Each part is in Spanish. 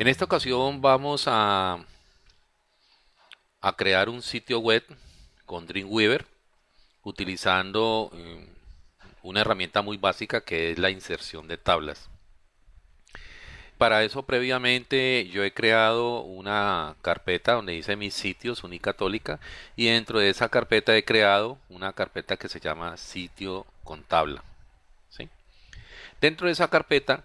En esta ocasión vamos a, crear un sitio web con Dreamweaver utilizando eh, una herramienta muy básica que es la inserción de tablas. Para eso previamente yo he creado una carpeta donde dice mis sitios Unicatólica y dentro de esa carpeta he creado una carpeta que se llama sitio con tabla. Dentro de esa carpeta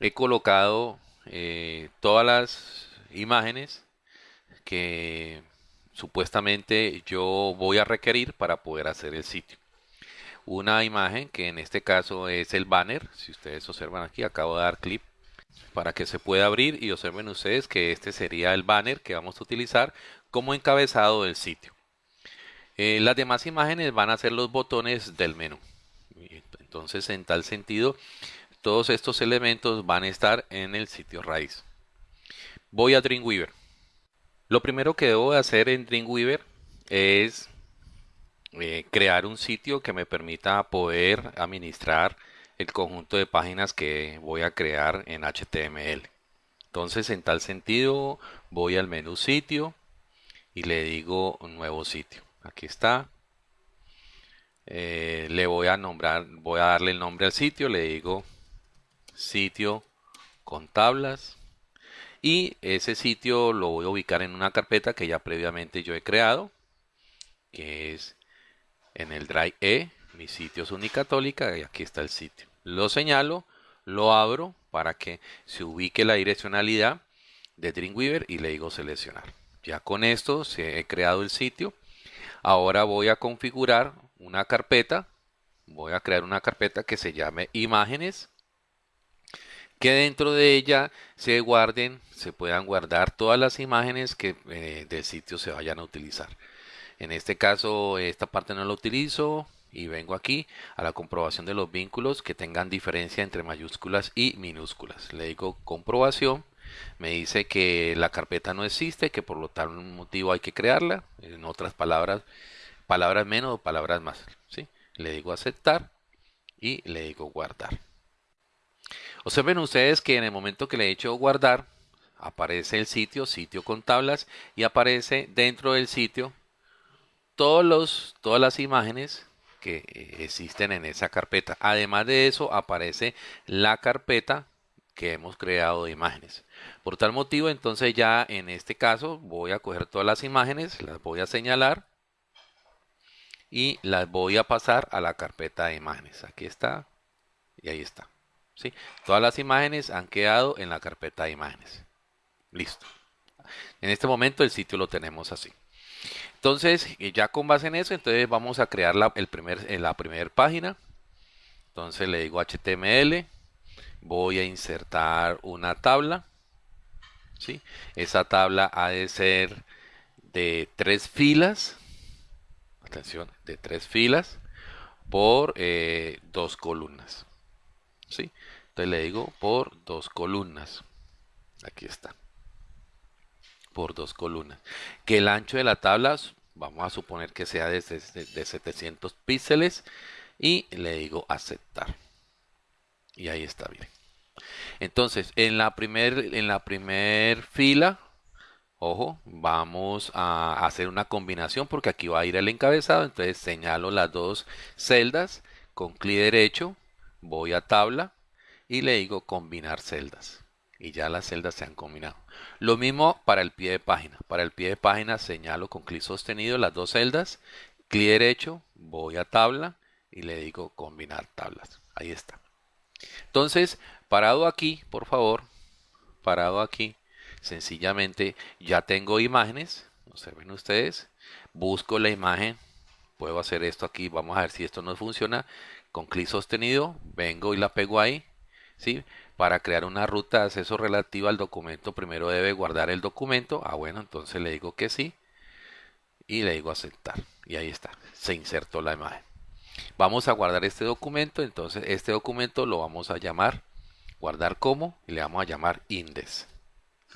he colocado eh, todas las imágenes que supuestamente yo voy a requerir para poder hacer el sitio. Una imagen que en este caso es el banner, si ustedes observan aquí, acabo de dar clip para que se pueda abrir y observen ustedes que este sería el banner que vamos a utilizar como encabezado del sitio. Eh, las demás imágenes van a ser los botones del menú. Entonces, en tal sentido, todos estos elementos van a estar en el sitio raíz. Voy a Dreamweaver. Lo primero que debo hacer en Dreamweaver es eh, crear un sitio que me permita poder administrar el conjunto de páginas que voy a crear en HTML. Entonces, en tal sentido, voy al menú sitio y le digo nuevo sitio. Aquí está. Eh, le voy a nombrar, voy a darle el nombre al sitio, le digo sitio con tablas y ese sitio lo voy a ubicar en una carpeta que ya previamente yo he creado que es en el drive E mis sitios unicatólica y aquí está el sitio. Lo señalo lo abro para que se ubique la direccionalidad de Dreamweaver y le digo seleccionar. Ya con esto se he creado el sitio. Ahora voy a configurar una carpeta. Voy a crear una carpeta que se llame imágenes que dentro de ella se guarden, se puedan guardar todas las imágenes que eh, del sitio se vayan a utilizar. En este caso, esta parte no la utilizo y vengo aquí a la comprobación de los vínculos que tengan diferencia entre mayúsculas y minúsculas. Le digo comprobación, me dice que la carpeta no existe, que por lo tal motivo hay que crearla. En otras palabras, palabras menos o palabras más. ¿sí? Le digo aceptar y le digo guardar. Observen ustedes que en el momento que le he hecho guardar, aparece el sitio, sitio con tablas, y aparece dentro del sitio todos todas las imágenes que eh, existen en esa carpeta. Además de eso, aparece la carpeta que hemos creado de imágenes. Por tal motivo, entonces ya en este caso voy a coger todas las imágenes, las voy a señalar y las voy a pasar a la carpeta de imágenes. Aquí está y ahí está. Todas las imágenes han quedado en la carpeta de imágenes. Listo. En este momento el sitio lo tenemos así. Entonces, ya con base en eso, entonces vamos a crear la, el primer, en la primera página. Entonces le digo HTML. Voy a insertar una tabla. ¿sí? Esa tabla ha de ser de tres filas. Atención, de tres filas por eh, dos columnas. Entonces le digo por dos columnas. Aquí está. Por dos columnas. Que el ancho de la tabla, vamos a suponer que sea de, de 700 píxeles. Y le digo aceptar. Y ahí está bien. Entonces, en la primer, en la primer fila, ojo, vamos a hacer una combinación porque aquí va a ir el encabezado. Entonces señalo las dos celdas con clic derecho voy a tabla y le digo combinar celdas y ya las celdas se han combinado. Lo mismo para el pie de página. Para el pie de página señalo con clic sostenido las dos celdas, clic derecho, voy a tabla y le digo combinar tablas. Ahí está. Entonces, parado aquí, por favor, parado aquí, sencillamente ya tengo imágenes, observen ustedes, busco la imagen, puedo hacer esto aquí, vamos a ver si esto no funciona, con clic sostenido, vengo y la pego ahí, ¿sí? Para crear una ruta de acceso relativa al documento, primero debe guardar el documento. Ah, bueno, entonces le digo que sí. Y le digo aceptar. Y ahí está, se insertó la imagen. Vamos a guardar este documento, entonces este documento lo vamos a llamar, guardar como, y le vamos a llamar index.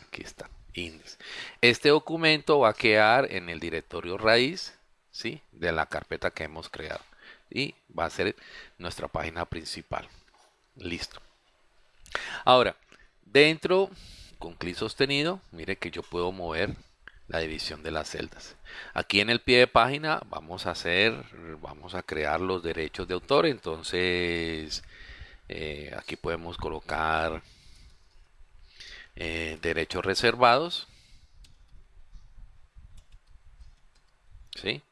Aquí está, index. Este documento va a quedar en el directorio raíz, ¿sí? De la carpeta que hemos creado y va a ser nuestra página principal. Listo. Ahora, dentro, con clic sostenido, mire que yo puedo mover la división de las celdas. Aquí en el pie de página vamos a hacer, vamos a crear los derechos de autor. Entonces, eh, aquí podemos colocar eh, derechos reservados. ¿Sí?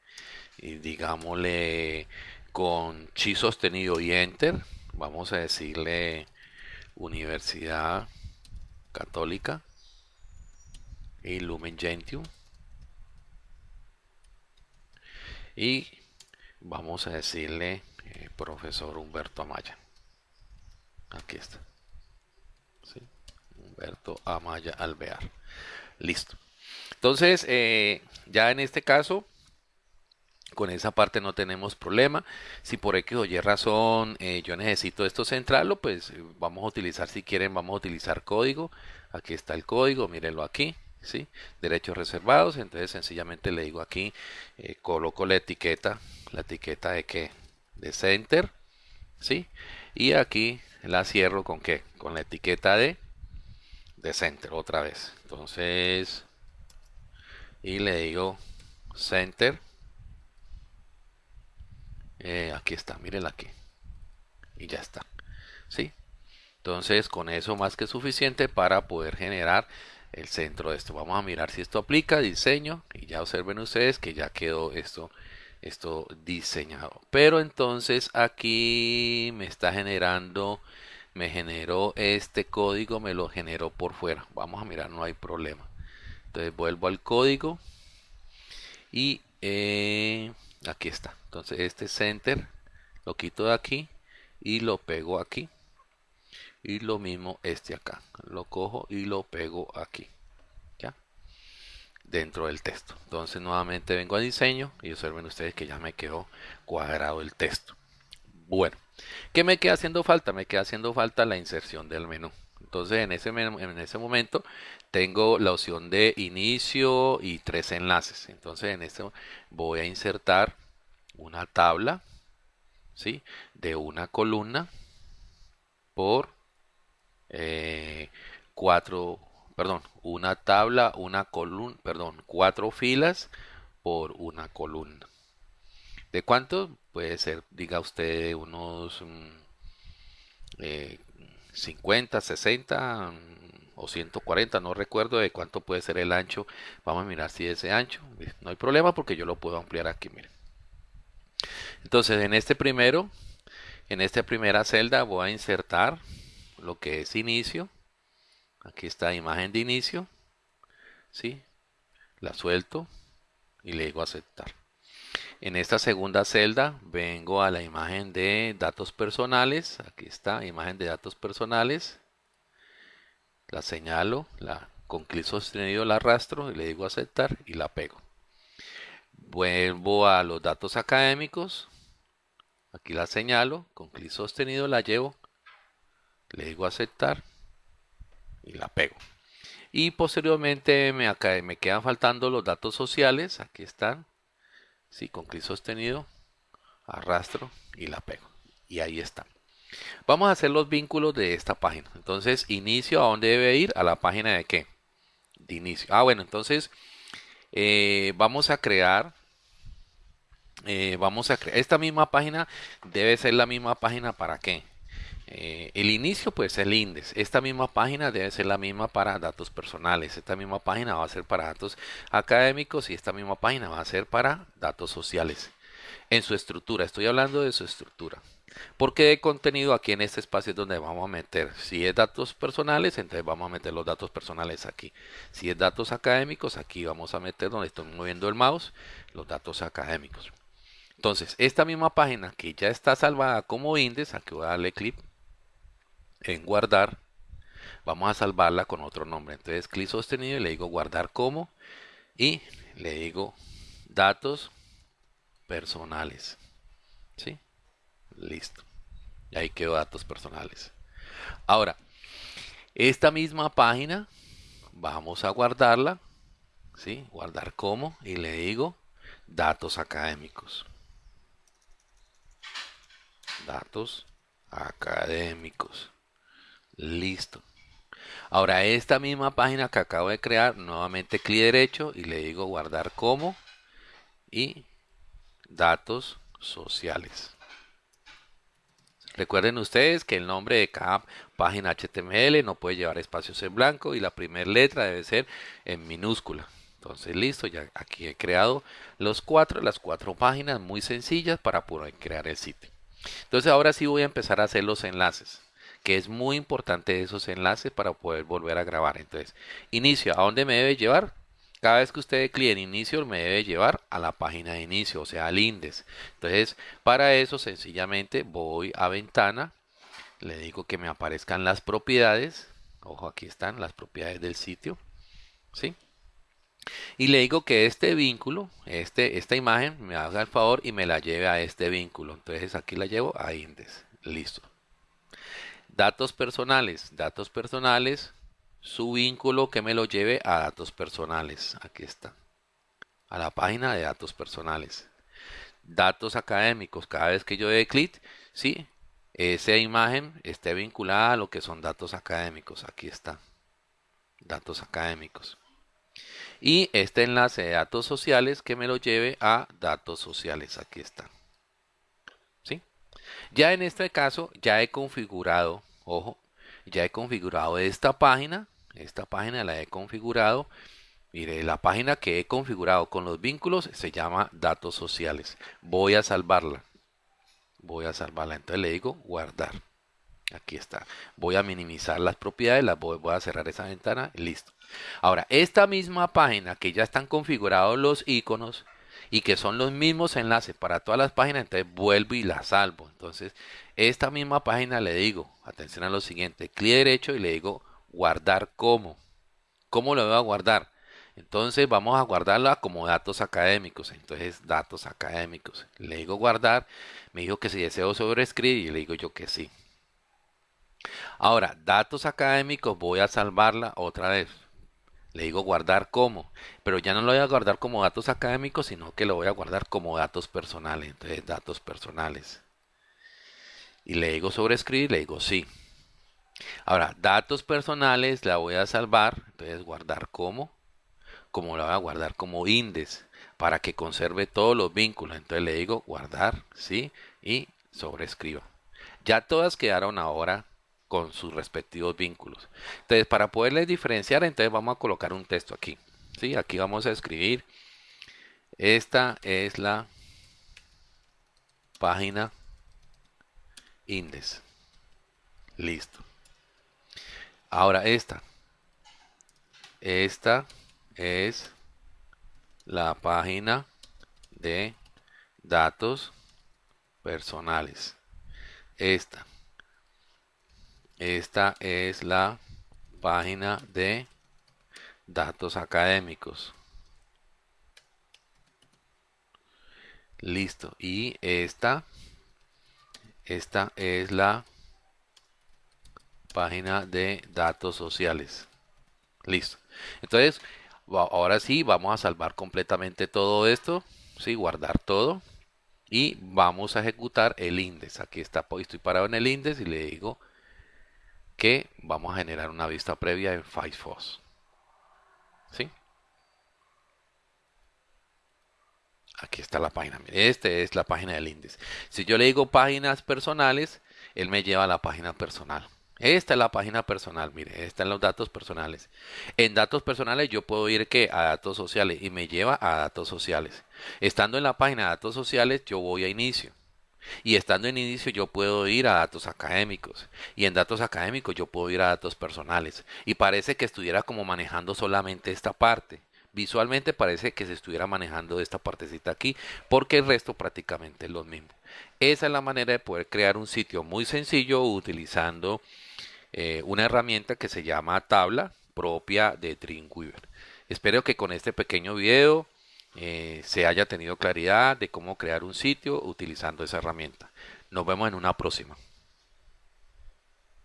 Y digámosle con chi sostenido y enter. Vamos a decirle Universidad Católica y Lumen Gentium. Y vamos a decirle eh, profesor Humberto Amaya. Aquí está. Humberto Amaya Alvear. Listo. Entonces, eh, ya en este caso, con esa parte no tenemos problema. Si por X o Y razón eh, yo necesito esto centrarlo, pues vamos a utilizar, si quieren, vamos a utilizar código. Aquí está el código, mírenlo aquí. ¿sí? Derechos reservados, entonces sencillamente le digo aquí, eh, coloco la etiqueta, la etiqueta de que de center, ¿sí? Y aquí la cierro con qué? Con la etiqueta de de center otra vez. Entonces, y le digo center. Eh, aquí está, mírenla aquí. Y ya está. ¿Sí? Entonces, con eso más que suficiente para poder generar el centro de esto. Vamos a mirar si esto aplica, diseño, y ya observen ustedes que ya quedó esto, esto diseñado. Pero entonces aquí me está generando, me generó este código, me lo generó por fuera. Vamos a mirar, no hay problema. Entonces vuelvo al código y eh, aquí está. Entonces este center lo quito de aquí y lo pego aquí. Y lo mismo este acá. Lo cojo y lo pego aquí. Ya dentro del texto. Entonces nuevamente vengo a diseño y observen ustedes que ya me quedó cuadrado el texto. Bueno ¿qué me queda haciendo falta? me queda haciendo falta la inserción del menú entonces en ese, en ese momento tengo la opción de inicio y tres enlaces entonces en este voy a insertar una tabla ¿sí? de una columna por eh, cuatro, perdón, una tabla, una columna, perdón, cuatro filas por una columna. ¿De cuánto? Puede ser, diga usted, unos 50, mm, 60 eh, mm, o 140, no recuerdo de cuánto puede ser el ancho. Vamos a mirar si es ese ancho. No hay problema porque yo lo puedo ampliar aquí, miren. Entonces, en este primero, en esta primera celda voy a insertar lo que es inicio. Aquí está imagen de inicio. ¿Sí? La suelto y le digo aceptar. En esta segunda celda vengo a la imagen de datos personales. Aquí está, imagen de datos personales. La señalo, la, con clic sostenido la arrastro y le digo aceptar y la pego. Vuelvo a los datos académicos. Aquí la señalo, con clic sostenido la llevo le digo aceptar y la pego. Y posteriormente me, me quedan faltando los datos sociales, aquí están, sí, con clic sostenido, arrastro y la pego. Y ahí están. Vamos a hacer los vínculos de esta página. Entonces, inicio, ¿a dónde debe ir? A la página de qué? De inicio. Ah, bueno, entonces eh, vamos a crear eh, vamos a crear esta misma página debe ser la misma página para qué eh, el inicio pues el index. Esta misma página debe ser la misma para datos personales. Esta misma página va a ser para datos académicos y esta misma página va a ser para datos sociales. En su estructura, estoy hablando de su estructura. Porque de contenido aquí en este espacio es donde vamos a meter. Si es datos personales, entonces vamos a meter los datos personales aquí. Si es datos académicos, aquí vamos a meter donde estoy moviendo el mouse, los datos académicos. Entonces, esta misma página que ya está salvada como índice, aquí voy a darle clic en guardar, vamos a salvarla con otro nombre. Entonces clic sostenido y le digo guardar como y le digo datos personales. ¿Sí? Listo. Y ahí quedó datos personales. Ahora, esta misma página vamos a guardarla. ¿Sí? Guardar como y le digo datos académicos. Datos académicos. Listo. Ahora esta misma página que acabo de crear, nuevamente clic derecho y le digo guardar como y datos sociales. Recuerden ustedes que el nombre de cada página HTML no puede llevar espacios en blanco y la primera letra debe ser en minúscula. Entonces listo, ya aquí he creado los cuatro, las cuatro páginas muy sencillas para poder crear el sitio. Entonces ahora sí voy a empezar a hacer los enlaces, que es muy importante esos enlaces para poder volver a grabar. Entonces, inicio, ¿a dónde me debe llevar? Cada vez que usted clique en inicio me debe llevar a la página de inicio, o sea, al índice. Entonces, para eso sencillamente voy a ventana, le digo que me aparezcan las propiedades. Ojo, aquí están las propiedades del sitio. ¿Sí? Y le digo que este vínculo, este, esta imagen, me haga el favor y me la lleve a este vínculo. Entonces aquí la llevo a índice. Listo. Datos personales. Datos personales su vínculo que me lo lleve a datos personales. Aquí está. A la página de datos personales. Datos académicos. Cada vez que yo dé clic, sí, esa imagen esté vinculada a lo que son datos académicos. Aquí está. Datos académicos. Y este enlace de datos sociales que me lo lleve a datos sociales. Aquí está. ¿Sí? Ya en este caso, ya he configurado, ojo, ya he configurado esta página esta página la he configurado. Mire la página que he configurado con los vínculos se llama datos sociales. Voy a salvarla. Voy a salvarla. Entonces le digo guardar. Aquí está. Voy a minimizar las propiedades las voy, voy a cerrar esa ventana listo. Ahora esta misma página que ya están configurados los iconos y que son los mismos enlaces para todas las páginas, entonces vuelvo y la salvo. Entonces, esta misma página le digo, atención a lo siguiente, clic derecho y le digo guardar como. ¿Cómo lo voy a guardar? Entonces vamos a guardarla como datos académicos. Entonces datos académicos. Le digo guardar. Me dijo que si deseo sobreescribir y le digo yo que sí. Ahora, datos académicos voy a salvarla otra vez. Le digo guardar como, pero ya no lo voy a guardar como datos académicos, sino que lo voy a guardar como datos personales. Entonces, datos personales. Y le digo sobreescribir, le digo sí. Ahora, datos personales la voy a salvar, entonces guardar como, como la voy a guardar como índice para que conserve todos los vínculos. Entonces le digo guardar, ¿sí? Y sobrescriba. Ya todas quedaron ahora con sus respectivos vínculos. Entonces, para poderles diferenciar, entonces vamos a colocar un texto aquí. ¿sí? Aquí vamos a escribir. Esta es la página índice. Listo. Ahora esta. Esta es la página de datos personales. Esta. Esta es la página de datos académicos. Listo. Y esta, esta es la página de datos sociales. Listo. Entonces, ahora sí, vamos a salvar completamente todo esto. Sí, guardar todo. Y vamos a ejecutar el índice. Aquí está, estoy parado en el índice y le digo que vamos a generar una vista previa en Firefox. ¿Sí? Aquí está la página. Esta es la página del índice. Si yo le digo páginas personales, él me lleva a la página personal. Esta es la página personal, mire, están los datos personales. En datos personales yo puedo ir a datos sociales y me lleva a datos sociales. Estando en la página de datos sociales yo voy a inicio. Y estando en inicio yo puedo ir a datos académicos. Y en datos académicos yo puedo ir a datos personales. Y parece que estuviera como manejando solamente esta parte. Visualmente parece que se estuviera manejando esta partecita aquí, porque el resto prácticamente es lo mismo. Esa es la manera de poder crear un sitio muy sencillo utilizando eh, una herramienta que se llama tabla propia de Dreamweaver. Espero que con este pequeño video eh, se haya tenido claridad de cómo crear un sitio utilizando esa herramienta. Nos vemos en una próxima.